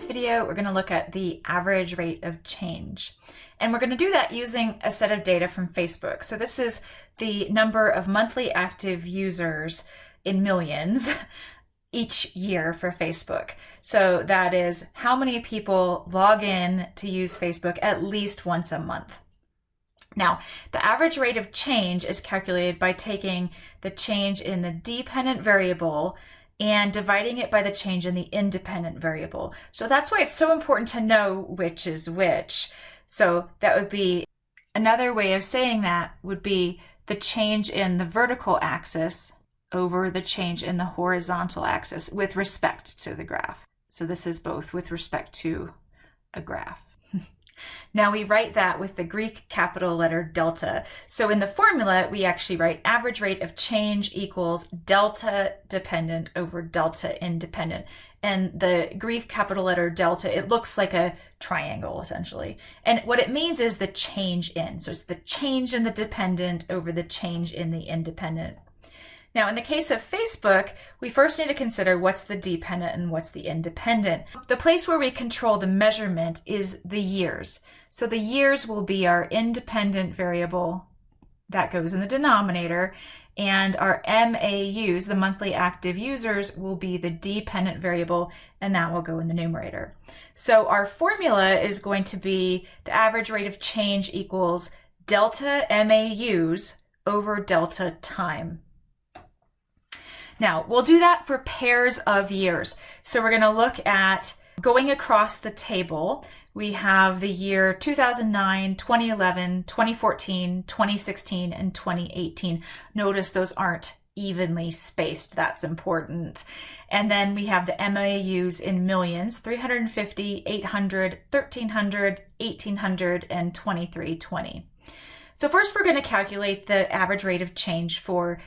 this video, we're going to look at the average rate of change. And we're going to do that using a set of data from Facebook. So this is the number of monthly active users in millions each year for Facebook. So that is how many people log in to use Facebook at least once a month. Now, the average rate of change is calculated by taking the change in the dependent variable and dividing it by the change in the independent variable. So that's why it's so important to know which is which. So that would be another way of saying that would be the change in the vertical axis over the change in the horizontal axis with respect to the graph. So this is both with respect to a graph. Now we write that with the Greek capital letter delta. So in the formula, we actually write average rate of change equals delta dependent over delta independent. And the Greek capital letter delta, it looks like a triangle essentially. And what it means is the change in. So it's the change in the dependent over the change in the independent. Now, in the case of Facebook, we first need to consider what's the dependent and what's the independent. The place where we control the measurement is the years. So the years will be our independent variable that goes in the denominator, and our MAUs, the monthly active users, will be the dependent variable, and that will go in the numerator. So our formula is going to be the average rate of change equals delta MAUs over delta time. Now, we'll do that for pairs of years. So we're going to look at going across the table. We have the year 2009, 2011, 2014, 2016, and 2018. Notice those aren't evenly spaced. That's important. And then we have the MAUs in millions, 350, 800, 1300, 1800, and 2320. So first we're going to calculate the average rate of change for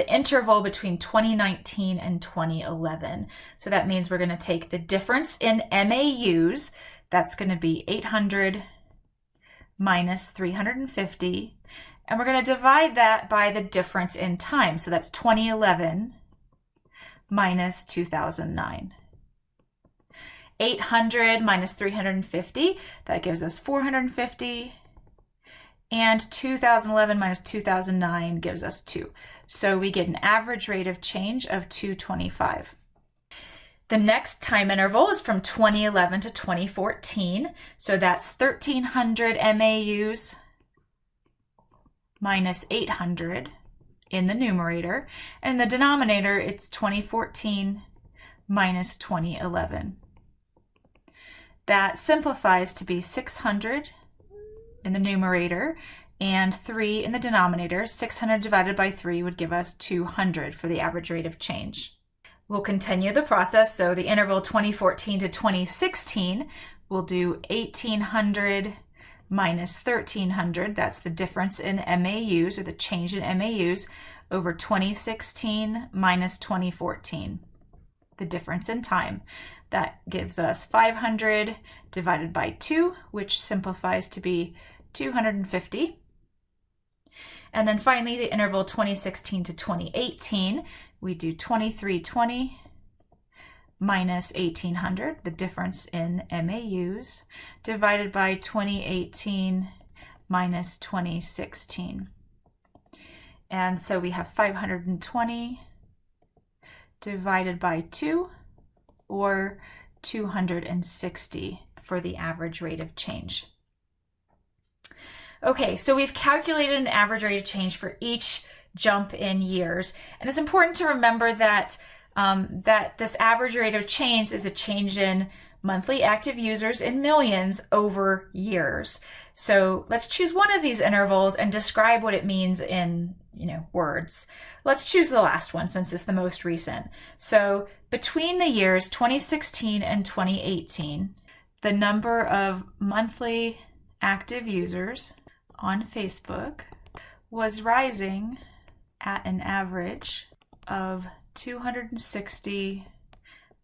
the interval between 2019 and 2011. So that means we're going to take the difference in MAUs, that's going to be 800 minus 350, and we're going to divide that by the difference in time. So that's 2011 minus 2009. 800 minus 350, that gives us 450 and 2011 minus 2009 gives us 2. So we get an average rate of change of 225. The next time interval is from 2011 to 2014. So that's 1300 MAUs minus 800 in the numerator. And the denominator, it's 2014 minus 2011. That simplifies to be 600 in the numerator and 3 in the denominator. 600 divided by 3 would give us 200 for the average rate of change. We'll continue the process. So the interval 2014 to 2016, we'll do 1800 minus 1300. That's the difference in MAUs or the change in MAUs over 2016 minus 2014, the difference in time. That gives us 500 divided by 2, which simplifies to be 250. And then finally, the interval 2016 to 2018, we do 2320 minus 1800, the difference in MAUs, divided by 2018 minus 2016. And so we have 520 divided by 2, or 260 for the average rate of change. Okay, so we've calculated an average rate of change for each jump in years. And it's important to remember that, um, that this average rate of change is a change in monthly active users in millions over years. So let's choose one of these intervals and describe what it means in you know words. Let's choose the last one since it's the most recent. So between the years 2016 and 2018, the number of monthly active users on Facebook was rising at an average of 260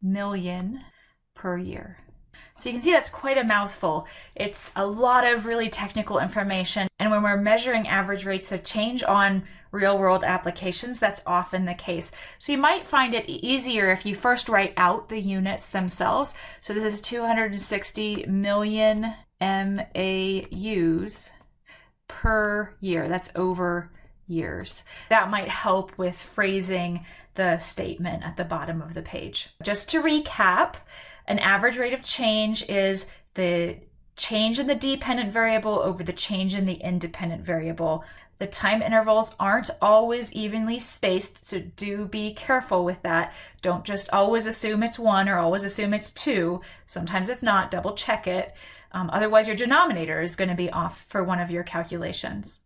million per year. So you can see that's quite a mouthful. It's a lot of really technical information. And when we're measuring average rates of change on real world applications, that's often the case. So you might find it easier if you first write out the units themselves. So this is 260 million MAUs per year. That's over years. That might help with phrasing the statement at the bottom of the page. Just to recap, an average rate of change is the change in the dependent variable over the change in the independent variable. The time intervals aren't always evenly spaced, so do be careful with that. Don't just always assume it's one or always assume it's two. Sometimes it's not, double check it. Um, otherwise, your denominator is going to be off for one of your calculations.